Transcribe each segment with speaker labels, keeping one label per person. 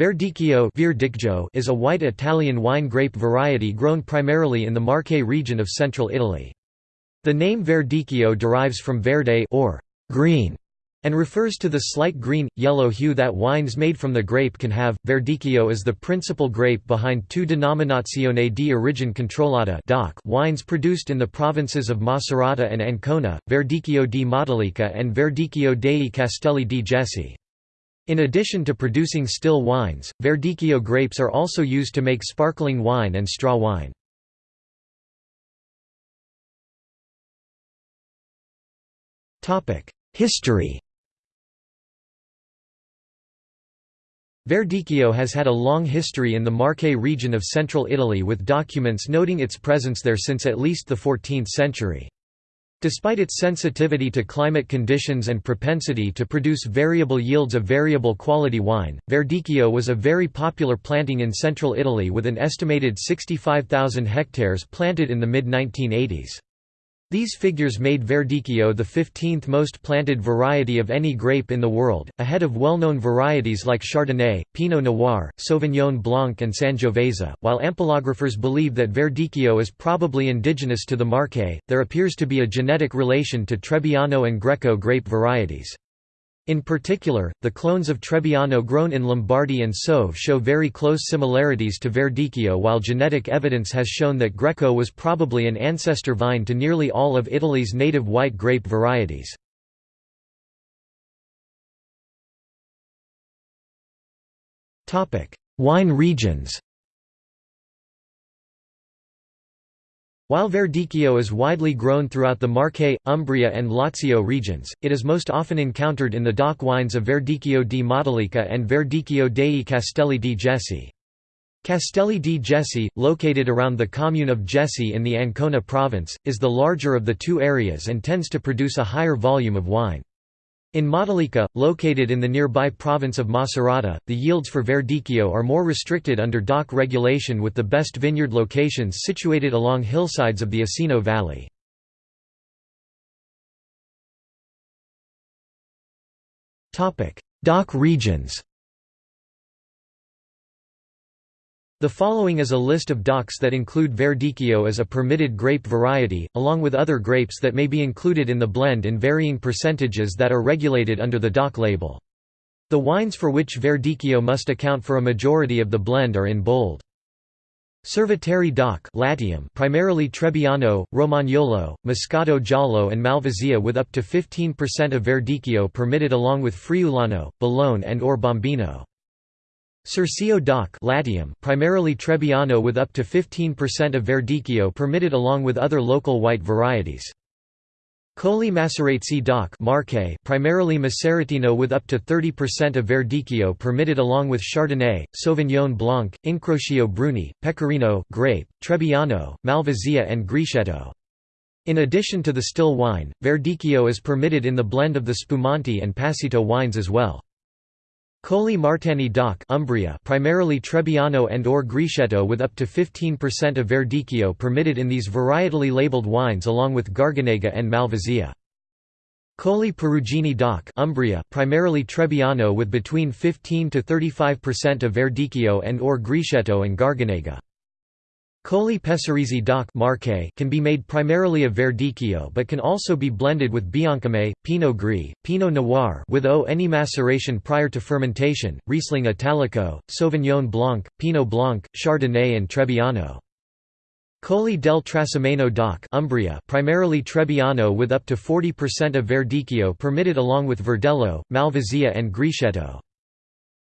Speaker 1: Verdicchio is a white Italian wine grape variety grown primarily in the Marche region of central Italy. The name Verdicchio derives from verde or green and refers to the slight green yellow hue that wines made from the grape can have. Verdicchio is the principal grape behind two Denominazione di Origine Controllata wines produced in the provinces of Macerata and Ancona, Verdicchio di Matelica and Verdicchio dei Castelli di Jesi. In addition to producing still wines, Verdicchio grapes are also used to make sparkling wine and straw wine. History Verdicchio has had a long history in the Marche region of central Italy with documents noting its presence there since at least the 14th century. Despite its sensitivity to climate conditions and propensity to produce variable yields of variable quality wine, Verdicchio was a very popular planting in central Italy with an estimated 65,000 hectares planted in the mid-1980s. These figures made Verdicchio the 15th most planted variety of any grape in the world, ahead of well-known varieties like Chardonnay, Pinot Noir, Sauvignon Blanc and Sangiovese. While ampelographers believe that Verdicchio is probably indigenous to the Marche, there appears to be a genetic relation to Trebbiano and Greco grape varieties. In particular, the clones of Trebbiano grown in Lombardy and Soave show very close similarities to Verdicchio while genetic evidence has shown that Greco was probably an ancestor vine to nearly all of Italy's native white grape varieties. Wine regions While Verdicchio is widely grown throughout the Marche, Umbria and Lazio regions, it is most often encountered in the DOC wines of Verdicchio di Matelica and Verdicchio dei Castelli di Jesi. Castelli di Jesi, located around the commune of Jesi in the Ancona province, is the larger of the two areas and tends to produce a higher volume of wine. In Matelica, located in the nearby province of Macerata, the yields for Verdicchio are more restricted under DOC regulation with the best vineyard locations situated along hillsides of the Esino Valley. DOC regions The following is a list of DOCs that include Verdicchio as a permitted grape variety, along with other grapes that may be included in the blend in varying percentages that are regulated under the DOC label. The wines for which Verdicchio must account for a majority of the blend are in bold. Cerveteri DOC Latium primarily Trebbiano, Romagnolo, Moscato Giallo and Malvasia with up to 15% of Verdicchio permitted along with Friulano, Bologna and or Bombino. Circeo DOC Latium primarily Trebbiano with up to 15% of Verdicchio permitted along with other local white varieties. Colli Maceratesi DOC Marche primarily Maceratino with up to 30% of Verdicchio permitted along with Chardonnay, Sauvignon Blanc, Incrocio Bruni, Pecorino grape, Trebbiano, Malvasia and Grechetto. In addition to the still wine, Verdicchio is permitted in the blend of the Spumante and Passito wines as well. Colli Martani DOC Umbria primarily Trebbiano and or Grechetto with up to 15% of Verdicchio permitted in these varietally labeled wines along with Garganega and Malvasia. Colli Perugini DOC Umbria primarily Trebbiano with between 15 to 35% of Verdicchio and or Grechetto and Garganega. Colli Pesaresi DOC can be made primarily of Verdicchio but can also be blended with Biancame, Pinot Gris, Pinot Noir with o any maceration prior to fermentation, Riesling Italico, Sauvignon Blanc, Pinot Blanc, Chardonnay and Trebbiano. Colli del Trasimeno DOC Umbria primarily Trebbiano with up to 40% of Verdicchio permitted along with Verdello, Malvasia and Grechetto.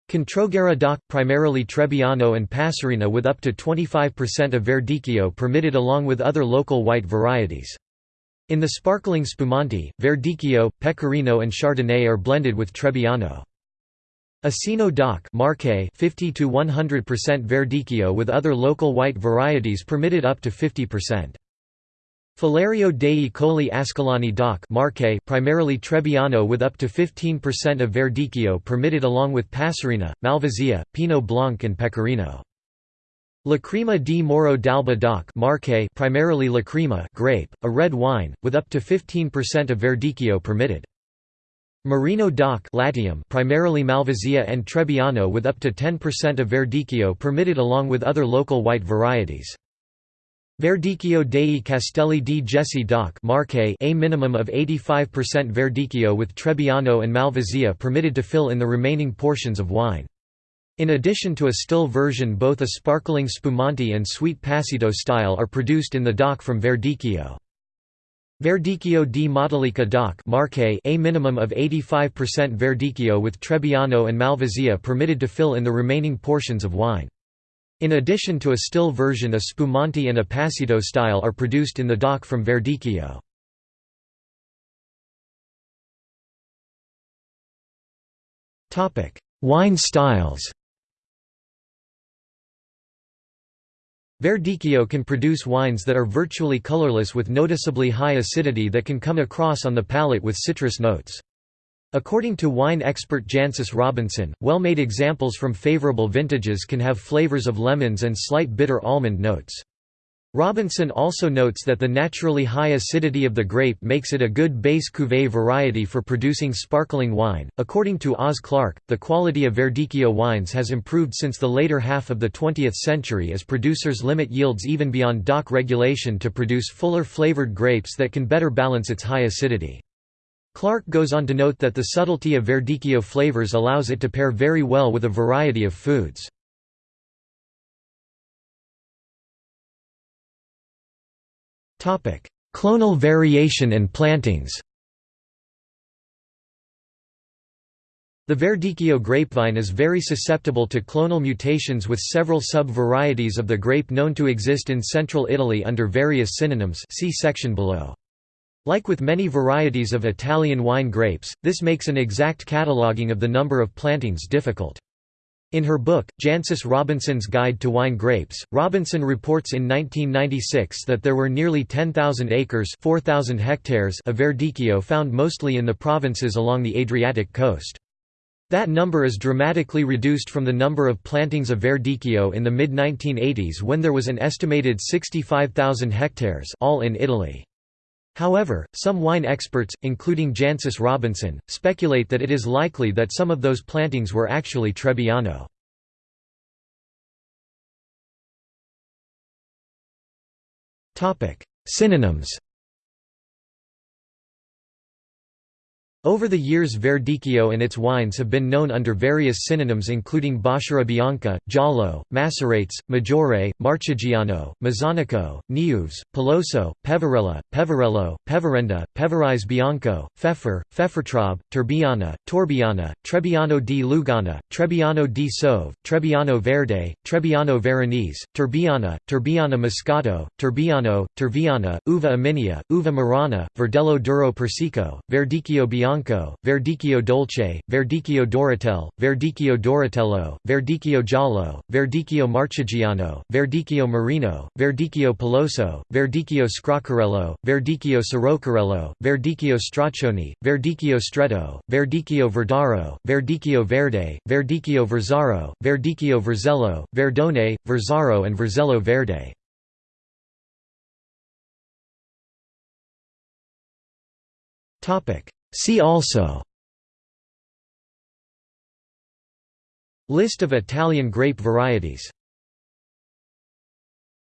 Speaker 1: Controguerra DOC – primarily Trebbiano and Passerina with up to 25% of Verdicchio permitted along with other local white varieties. In the sparkling Spumante, Verdicchio, Pecorino and Chardonnay are blended with Trebbiano. Esino DOC Marche 50 to 100% Verdicchio with other local white varieties permitted up to 50%. Falerio dei Colli Ascolani DOC Marche primarily Trebbiano with up to 15% of Verdicchio permitted along with Passerina, Malvasia, Pinot Blanc and Pecorino. Lacrima di Morro d'Alba DOC Marche primarily Lacrima grape, a red wine, with up to 15% of Verdicchio permitted. Marino DOC Latium primarily Malvasia and Trebbiano with up to 10% of Verdicchio permitted along with other local white varieties. Verdicchio dei Castelli di Jesi DOC Marche a minimum of 85% Verdicchio with Trebbiano and Malvasia permitted to fill in the remaining portions of wine. In addition to a still version both a sparkling Spumante and sweet Passito style are produced in the DOC from Verdicchio. Verdicchio di Matelica DOC Marche a minimum of 85% Verdicchio with Trebbiano and Malvasia permitted to fill in the remaining portions of wine. In addition to a still version a Spumante and a Passito style are produced in the DOC from Verdicchio. Wine styles Verdicchio can produce wines that are virtually colorless with noticeably high acidity that can come across on the palate with citrus notes. According to wine expert Jancis Robinson, well-made examples from favorable vintages can have flavors of lemons and slight bitter almond notes. Robinson also notes that the naturally high acidity of the grape makes it a good base cuvée variety for producing sparkling wine. According to Oz Clarke, the quality of Verdicchio wines has improved since the later half of the 20th century as producers limit yields even beyond DOC regulation to produce fuller flavored grapes that can better balance its high acidity. Clarke goes on to note that the subtlety of Verdicchio flavors allows it to pair very well with a variety of foods. Clonal variation and plantings The Verdicchio grapevine is very susceptible to clonal mutations with several sub-varieties of the grape known to exist in central Italy under various synonyms see section below. Like with many varieties of Italian wine grapes, this makes an exact cataloguing of the number of plantings difficult. In her book, Jancis Robinson's Guide to Wine Grapes, Robinson reports in 1996 that there were nearly 10,000 acres 4, hectares of Verdicchio found mostly in the provinces along the Adriatic coast. That number is dramatically reduced from the number of plantings of Verdicchio in the mid-1980s when there was an estimated 65,000 hectares all in Italy. However, some wine experts, including Jancis Robinson, speculate that it is likely that some of those plantings were actually Trebbiano. Synonyms Over the years Verdicchio and its wines have been known under various synonyms including Bacchara Bianca, Giallo, Macerates, Maggiore, Marchigiano, Mazzonico, Neuves, Peloso, Peverella, Peverello, Peverenda, Peverise Bianco, Pfeffer, Pfeffertraub, Turbiana, Torbiana, Trebbiano di Lugana, Trebbiano di Soave, Trebbiano Verde, Trebbiano Veronese, Turbiana, Turbiana Moscato, Turbiano, Turviana, Uva Emilia, Uva Marana, Verdello Duro Persico, Verdicchio Bianco Bianco, Verdicchio Dolce, Verdicchio Dorotel, Verdicchio Doratello, Verdicchio Giallo, Verdicchio Marchigiano, Verdicchio Marino, Verdicchio Peloso, Verdicchio Scroccarello, Verdicchio Sirocarello, Verdicchio Straccioni, Verdicchio Stretto, Verdicchio Verdaro, Verdicchio Verde, Verdicchio Verzaro, Verdicchio Verzello, Verdone, Verzaro and Verzello Verde. Topic See also List of Italian grape varieties